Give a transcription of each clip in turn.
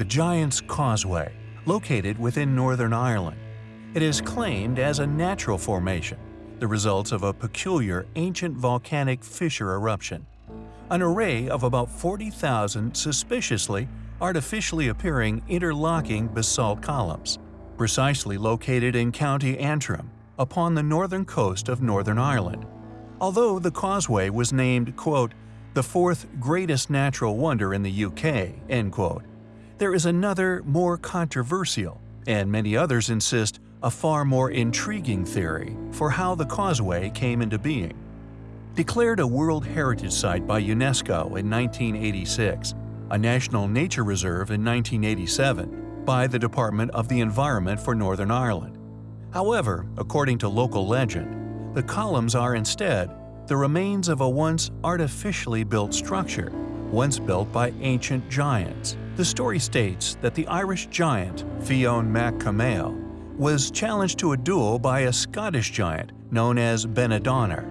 the Giant's Causeway, located within Northern Ireland. It is claimed as a natural formation, the results of a peculiar ancient volcanic fissure eruption. An array of about 40,000 suspiciously, artificially appearing interlocking basalt columns, precisely located in County Antrim, upon the northern coast of Northern Ireland. Although the causeway was named, quote, the fourth greatest natural wonder in the UK, end quote, there is another, more controversial, and many others insist, a far more intriguing theory for how the causeway came into being. Declared a World Heritage Site by UNESCO in 1986, a National Nature Reserve in 1987 by the Department of the Environment for Northern Ireland. However, according to local legend, the columns are instead the remains of a once artificially built structure, once built by ancient giants. The story states that the Irish giant Fionn mac Cumhaill was challenged to a duel by a Scottish giant known as Benadonner.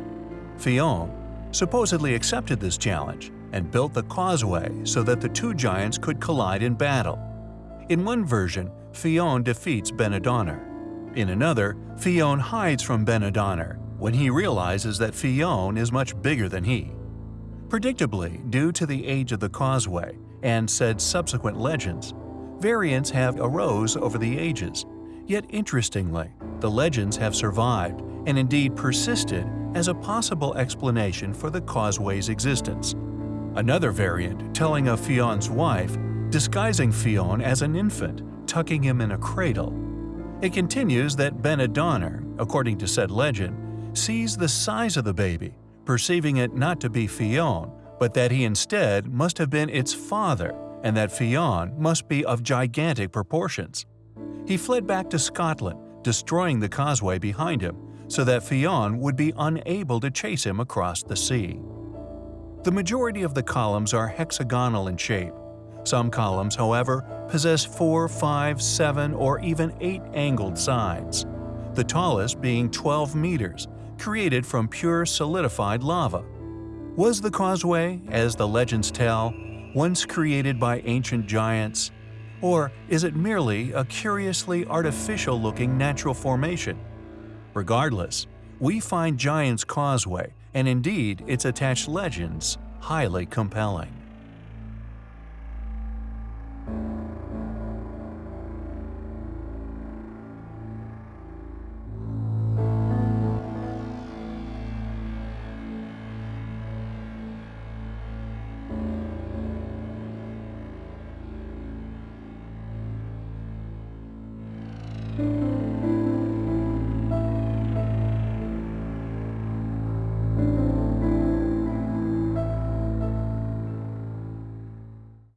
Fionn supposedly accepted this challenge and built the causeway so that the two giants could collide in battle. In one version, Fionn defeats Benadonner. In another, Fionn hides from Benadonner when he realizes that Fionn is much bigger than he. Predictably, due to the age of the causeway, and said subsequent legends, variants have arose over the ages. Yet interestingly, the legends have survived and indeed persisted as a possible explanation for the causeway's existence. Another variant telling of Fionn's wife disguising Fionn as an infant, tucking him in a cradle. It continues that Benadonner, according to said legend, sees the size of the baby, perceiving it not to be Fionn, but that he instead must have been its father and that Fionn must be of gigantic proportions. He fled back to Scotland, destroying the causeway behind him so that Fionn would be unable to chase him across the sea. The majority of the columns are hexagonal in shape. Some columns, however, possess four, five, seven, or even eight angled sides, the tallest being 12 meters, created from pure solidified lava. Was the causeway, as the legends tell, once created by ancient giants? Or is it merely a curiously artificial-looking natural formation? Regardless, we find Giant's Causeway, and indeed its attached legends, highly compelling. Música